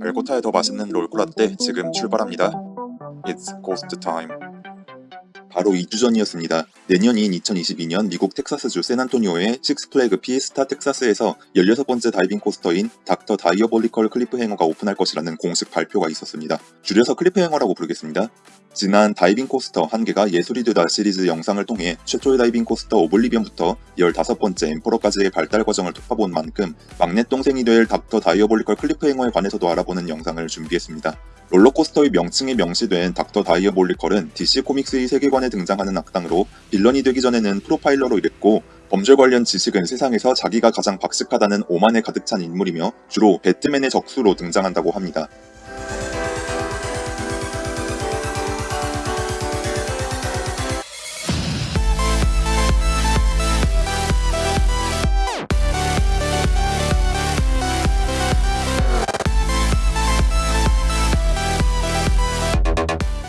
알고타의 더 맛있는 롤코라떼 지금 출발합니다. It's coaster time. 바로 2주 전이었습니다. 내년인 2022년 미국 텍사스주 샌안토니오의 식스플래그 피에스타 텍사스에서 16번째 diving coaster인 닥터 다이어볼리컬 클리프행어가 오픈할 것이라는 공식 발표가 있었습니다. 줄여서 클리프행어라고 부르겠습니다. 지난 diving coaster 한계가 예술이 되다 시리즈 영상을 통해 최초의 diving coaster 오블리비언부터 15번째 엠퍼러까지의 발달 과정을 톺아본 만큼 막내 동생이 될 닥터 다이어볼리컬 클리프행어에 관해서도 알아보는 영상을 준비했습니다. 롤러코스터의 명칭이 명시된 닥터 다이어볼리컬은 DC 코믹스의 세계관에 등장하는 악당으로 빌런이 되기 전에는 프로파일러로 일했고 범죄 관련 지식은 세상에서 자기가 가장 박식하다는 오만에 가득 찬 인물이며 주로 배트맨의 적수로 등장한다고 합니다.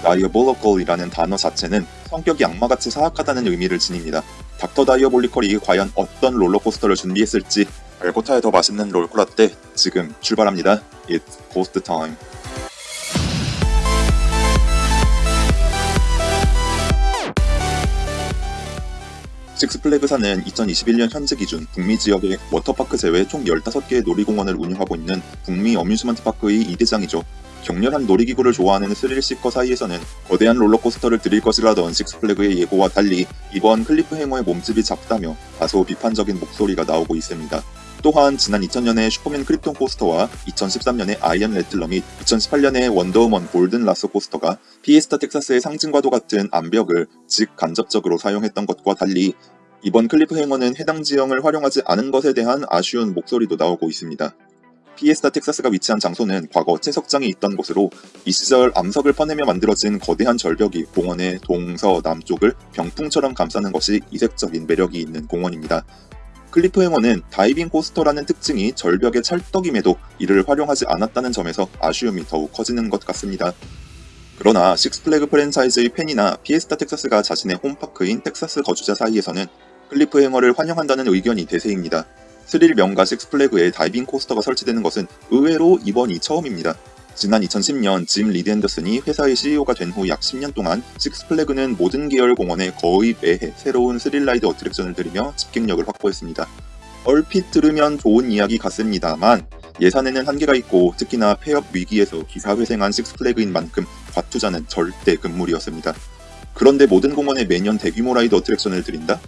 다이어볼리컬이라는 단어 자체는 성격이 악마같이 사악하다는 의미를 지닙니다. 닥터 다이어볼리컬이 과연 어떤 롤러코스터를 준비했을지 알고타의 더 맛있는 롤코라떼 지금 출발합니다. It's coaster time. 식스플래그사는 2021년 현재 기준 북미 지역의 워터파크 제외 총 15개의 놀이공원을 운영하고 있는 북미 amusement park의 2대장이죠. 격렬한 놀이기구를 좋아하는 thrill seeker 사이에서는 거대한 롤러코스터를 들일 것이라던 식스플래그의 예고와 달리 이번 클리프 행어의 몸집이 작다며 다소 비판적인 목소리가 나오고 있습니다. 또한 지난 2000년의 슈퍼맨 크립톤 코스터와 2013년의 아이언 래틀러 및 2018년의 원더우먼 골든 라스 코스터가 피에스타 텍사스의 상징과도 같은 암벽을 직간접적으로 사용했던 것과 달리 이번 클리프 행어는 해당 지형을 활용하지 않은 것에 대한 아쉬운 목소리도 나오고 있습니다. 피에스타 텍사스가 위치한 장소는 과거 채석장이 있던 곳으로 이 시절 암석을 퍼내며 만들어진 거대한 절벽이 공원의 동서 남쪽을 병풍처럼 감싸는 것이 이색적인 매력이 있는 공원입니다. 클리프 행어는 diving coaster라는 특징이 절벽에 찰떡임에도 이를 활용하지 않았다는 점에서 아쉬움이 더욱 커지는 것 같습니다. 그러나 식스플래그 프랜차이즈의 팬이나 피에스타 텍사스가 자신의 home park인 텍사스 거주자 사이에서는 클리프 행어를 환영한다는 의견이 대세입니다. 스릴 명가 식스플래그에 diving coaster가 설치되는 것은 의외로 이번이 처음입니다. 지난 2010년 짐 리드 앤더슨이 회사의 CEO가 된 후 약 10년 동안 식스플래그는 모든 계열 공원에 거의 매해 새로운 thrill ride 어트랙션을 들이며 집객력을 확보했습니다. 얼핏 들으면 좋은 이야기 같습니다만 예산에는 한계가 있고 특히나 폐업 위기에서 기사회생한 식스플래그인 만큼 과투자는 절대 금물이었습니다. 그런데 모든 공원에 매년 대규모 ride 어트랙션을 들인다?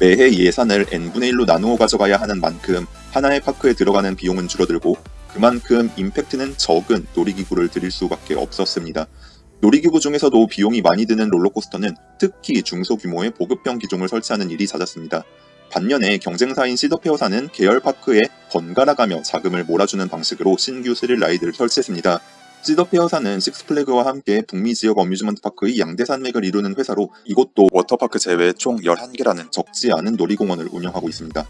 매해 예산을 n분의 1로 나누어 가져가야 하는 만큼 하나의 park에 들어가는 비용은 줄어들고 그만큼 임팩트는 적은 놀이기구를 들일 수밖에 없었습니다. 놀이기구 중에서도 비용이 많이 드는 롤러코스터는 특히 중소규모의 보급형 기종을 설치하는 일이 잦았습니다. 반면에 경쟁사인 시더페어사는 계열 park에 번갈아가며 자금을 몰아주는 방식으로 신규 thrill ride를 설치했습니다. 시더페어사는 식스플래그와 함께 북미 지역 amusement park의 양대 산맥을 이루는 회사로 이곳도 워터파크 제외 총 11개라는 적지 않은 놀이공원을 운영하고 있습니다.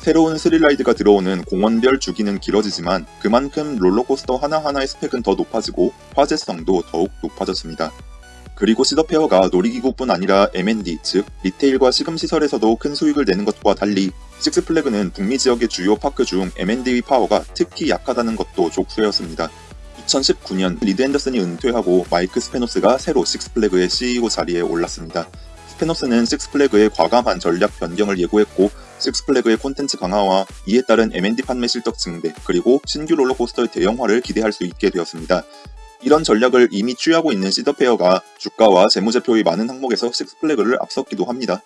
새로운 thrill ride가 들어오는 공원별 주기는 길어지지만 그만큼 롤러코스터 하나하나의 스펙은 더 높아지고 화제성도 더욱 높아졌습니다. 그리고 시더페어가 놀이기구뿐 아니라 M&D, 즉 retail과 식음시설에서도 큰 수익을 내는 것과 달리 식스플래그는 북미 지역의 주요 park 중 M&D의 파워가 특히 약하다는 것도 족쇄였습니다. 2019년 리드 앤더슨이 은퇴하고 마이크 스페노스가 새로 식스플래그의 CEO 자리에 올랐습니다. 스페노스는 식스플래그의 과감한 전략 변경을 예고했고 식스플래그의 콘텐츠 강화와 이에 따른 M&D 판매 실적 증대 그리고 신규 롤러코스터의 대형화를 기대할 수 있게 되었습니다. 이런 전략을 이미 취하고 있는 시더페어가 주가와 재무제표의 많은 항목에서 식스플래그를 앞섰기도 합니다.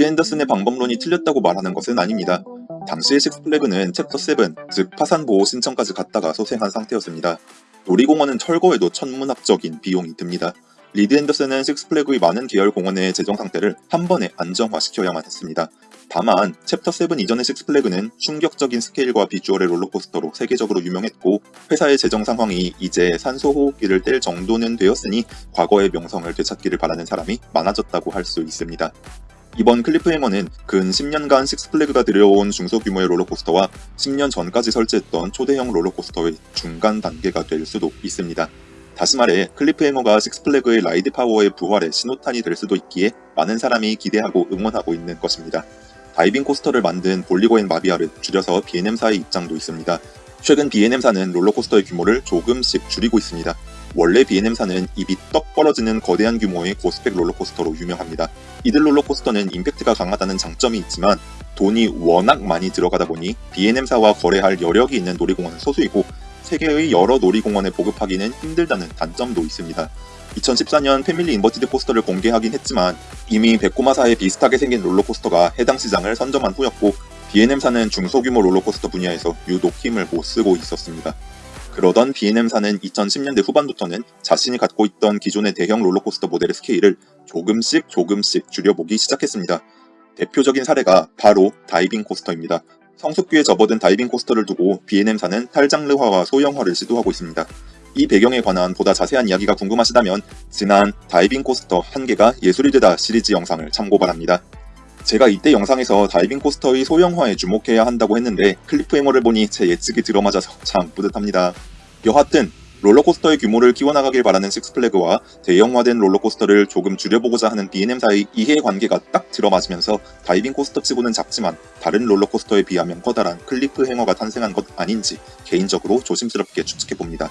리드 앤더슨의 방법론이 틀렸다고 말하는 것은 아닙니다. 당시의 식스플래그는 챕터 7, 즉 파산보호 신청까지 갔다가 소생한 상태였습니다. 놀이공원은 철거에도 천문학적인 비용이 듭니다. 리드 앤더슨은 식스플래그의 많은 계열 공원의 재정 상태를 한 번에 안정화시켜야만 했습니다. 다만 챕터 7 이전의 식스플래그는 충격적인 스케일과 비주얼의 롤러코스터로 세계적으로 유명했고 회사의 재정 상황이 이제 산소 호흡기를 뗄 정도는 되었으니 과거의 명성을 되찾기를 바라는 사람이 많아졌다고 할 수 있습니다. 이번 클리프행어는 근 10년간 식스플래그가 들여온 중소규모의 롤러코스터와 10년 전까지 설치했던 초대형 롤러코스터의 중간 단계가 될 수도 있습니다. 다시 말해 클리프행어가 식스플래그의 ride 파워의 부활의 신호탄이 될 수도 있기에 많은 사람이 기대하고 응원하고 있는 것입니다. diving coaster를 만든 볼리거 앤 마비야를 줄여서 B&M사의 입장도 있습니다. 최근 B&M사는 롤러코스터의 규모를 조금씩 줄이고 있습니다. 원래 B&M사는 입이 떡 벌어지는 거대한 규모의 고스펙 롤러코스터로 유명합니다. 이들 롤러코스터는 임팩트가 강하다는 장점이 있지만 돈이 워낙 많이 들어가다 보니 B&M사와 거래할 여력이 있는 놀이공원은 소수이고 세계의 여러 놀이공원에 보급하기는 힘들다는 단점도 있습니다. 2014년 family inverted coaster를 공개하긴 했지만 이미 베코마사에 비슷하게 생긴 롤러코스터가 해당 시장을 선점한 후였고 B&M사는 중소규모 롤러코스터 분야에서 유독 힘을 못 쓰고 있었습니다. 그러던 B&M사는 2010년대 후반부터는 자신이 갖고 있던 기존의 대형 롤러코스터 모델의 스케일을 조금씩 조금씩 줄여보기 시작했습니다. 대표적인 사례가 바로 diving coaster입니다. 성숙기에 접어든 diving coaster를 두고 B&M사는 탈장르화와 소형화를 시도하고 있습니다. 이 배경에 관한 보다 자세한 이야기가 궁금하시다면 지난 diving coaster 한계가 예술이 되다 시리즈 영상을 참고 바랍니다. 제가 이때 영상에서 diving coaster의 소형화에 주목해야 한다고 했는데 클리프 행어를 보니 제 예측이 들어맞아서 참 뿌듯합니다. 여하튼 롤러코스터의 규모를 키워나가길 바라는 식스플래그와 대형화된 롤러코스터를 조금 줄여보고자 하는 B&M사의 이해관계가 딱 들어맞으면서 diving coaster치고는 작지만 다른 롤러코스터에 비하면 커다란 클리프 행어가 탄생한 것 아닌지 개인적으로 조심스럽게 추측해봅니다.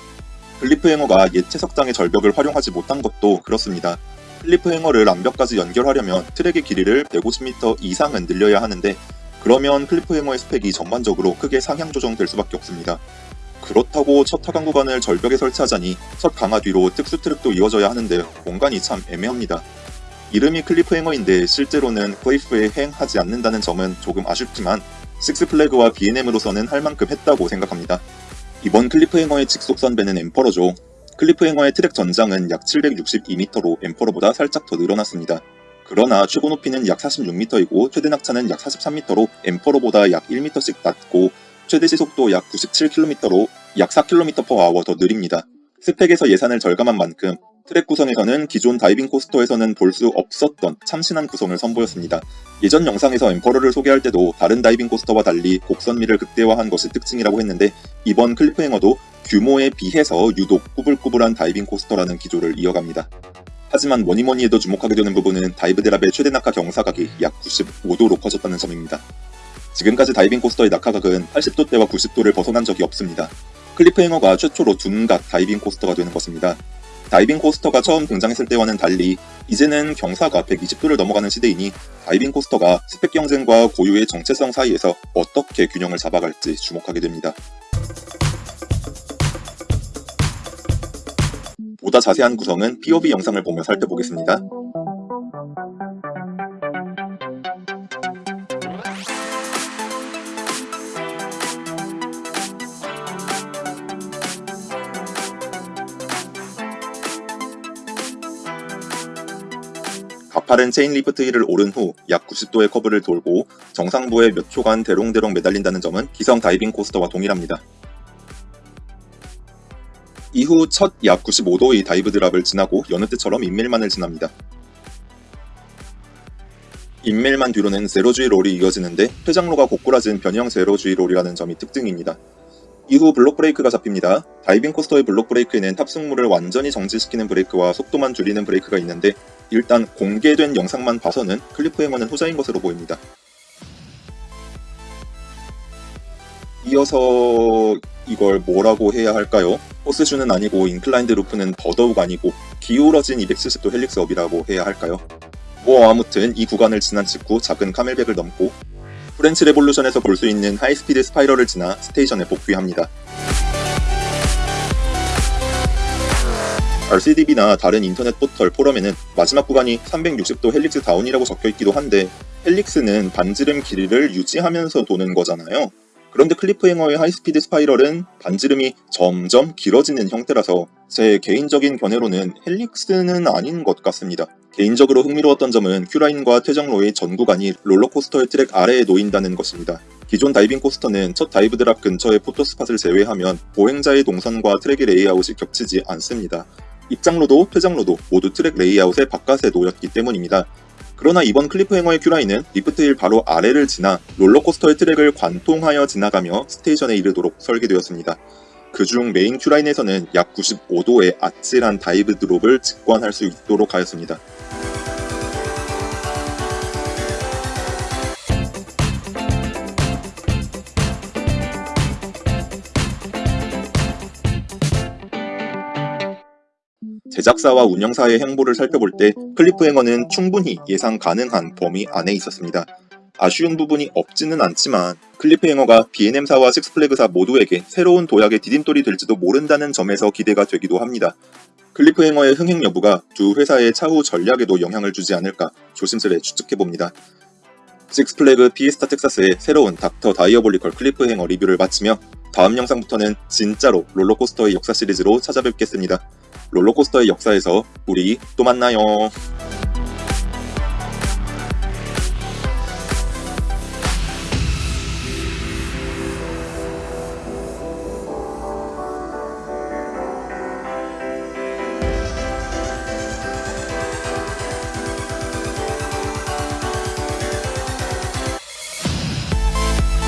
클리프 행어가 옛 채석장의 절벽을 활용하지 못한 것도 그렇습니다. 클리프 행어를 암벽까지 연결하려면 트랙의 길이를 150m 이상은 늘려야 하는데 그러면 클리프 행어의 스펙이 전반적으로 크게 상향 조정될 수밖에 없습니다. 그렇다고 첫 하강 구간을 절벽에 설치하자니 첫 강하 뒤로 특수 트랙도 이어져야 하는데 공간이 참 애매합니다. 이름이 클리프 행어인데 실제로는 cliff에 hang하지 않는다는 점은 조금 아쉽지만 식스플래그와 B&M으로서는 할 만큼 했다고 생각합니다. 이번 클리프 행어의 직속 선배는 엠퍼러죠. 클리프 행어의 트랙 전장은 약 762m로 엠퍼러보다 살짝 더 늘어났습니다. 그러나 최고 높이는 약 46m이고 최대 낙차는 약 43m로 엠퍼러보다 약 1m씩 낮고 최대 시속도 약 97km로 약 4km/h 더 느립니다. 스펙에서 예산을 절감한 만큼 트랙 구성에서는 기존 diving coaster에서는 볼 수 없었던 참신한 구성을 선보였습니다. 예전 영상에서 엠퍼러를 소개할 때도 다른 diving coaster와 달리 곡선미를 극대화한 것이 특징이라고 했는데 이번 클리프행어도 규모에 비해서 유독 꾸불꾸불한 diving coaster라는 기조를 이어갑니다. 하지만 뭐니뭐니 해도 주목하게 되는 부분은 dive drop의 최대 낙하 경사각이 약 95도로 커졌다는 점입니다. 지금까지 diving coaster의 낙하각은 80도대와 90도를 벗어난 적이 없습니다. 클리프행어가 최초로 둔각 diving coaster가 되는 것입니다. diving coaster가 처음 등장했을 때와는 달리 이제는 경사가 120도를 넘어가는 시대이니 diving coaster가 스펙 경쟁과 고유의 정체성 사이에서 어떻게 균형을 잡아갈지 주목하게 됩니다. 보다 자세한 구성은 POV 영상을 보며 살펴보겠습니다. 가파른 chain lift hill을 오른 후 약 90도의 커브를 돌고 정상부에 몇 초간 대롱대롱 매달린다는 점은 기성 diving coaster와 동일합니다. 이후 첫 약 95도의 dive drop을 지나고 여느 때처럼 Immelmann을 지납니다. Immelmann 뒤로는 zero-G roll이 이어지는데 퇴장로가 고꾸라진 변형 zero-G roll이라는 점이 특징입니다. 이후 block brake가 잡힙니다. diving coaster의 block brake에는 탑승물을 완전히 정지시키는 브레이크와 속도만 줄이는 브레이크가 있는데 일단 공개된 영상만 봐서는 클리프 행어는 후자인 것으로 보입니다. 이어서 이걸 뭐라고 해야 할까요? horseshoe는 아니고 inclined loop는 더더욱 아니고 기울어진 270도 helix up이라고 해야 할까요? 뭐 아무튼 이 구간을 지난 직후 작은 camelback을 넘고 프렌치 레볼루션에서 볼 수 있는 high speed spiral을 지나 station에 복귀합니다. RCDB나 다른 인터넷 포털 포럼에는 마지막 구간이 360도 helix down이라고 적혀있기도 한데 helix는 반지름 길이를 유지하면서 도는 거잖아요. 그런데 클리프행어의 high-speed spiral은 반지름이 점점 길어지는 형태라서 제 개인적인 견해로는 helix는 아닌 것 같습니다. 개인적으로 흥미로웠던 점은 queue line과 퇴장로의 전 구간이 롤러코스터의 트랙 아래에 놓인다는 것입니다. 기존 다이빙 코스터는 첫 dive drop 근처의 photo spot을 제외하면 보행자의 동선과 트랙의 레이아웃이 겹치지 않습니다. 입장로도 퇴장로도 모두 트랙 레이아웃의 바깥에 놓였기 때문입니다. 그러나 이번 클리프행어의 queue line은 lift hill 바로 아래를 지나 롤러코스터의 트랙을 관통하여 지나가며 스테이션에 이르도록 설계되었습니다. 그중 메인 queue line에서는 약 95도의 아찔한 dive drop을 직관할 수 있도록 하였습니다. 제작사와 운영사의 행보를 살펴볼 때 클리프행어는 충분히 예상 가능한 범위 안에 있었습니다. 아쉬운 부분이 없지는 않지만 클리프행어가 B&M사와 식스플래그사 모두에게 새로운 도약의 디딤돌이 될지도 모른다는 점에서 기대가 되기도 합니다. 클리프행어의 흥행 여부가 두 회사의 차후 전략에도 영향을 주지 않을까 조심스레 추측해봅니다. 식스플래그 피에스타 텍사스의 새로운 닥터 다이어볼리컬 클리프행어 리뷰를 마치며 다음 영상부터는 진짜로 롤러코스터의 역사 시리즈로 찾아뵙겠습니다. 롤러코스터의 역사에서 우리 또 만나요.